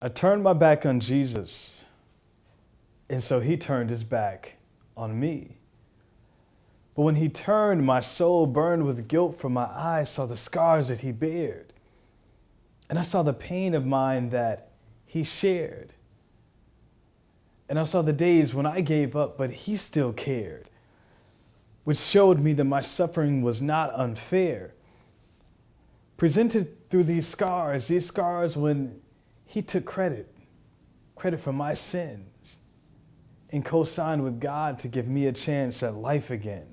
I turned my back on Jesus, and so he turned his back on me. But when he turned, my soul burned with guilt, for my eyes saw the scars that he bared. And I saw the pain of mine that he shared. And I saw the days when I gave up, but he still cared, which showed me that my suffering was not unfair. Presented through these scars, these scars when he took credit, credit for my sins, and co signed with God to give me a chance at life again.